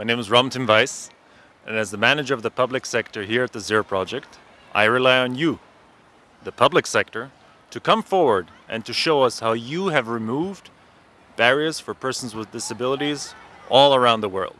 My name is Ramtin Weiss, and as the manager of the public sector here at the Zero Project, I rely on you, the public sector, to come forward and to show us how you have removed barriers for persons with disabilities all around the world.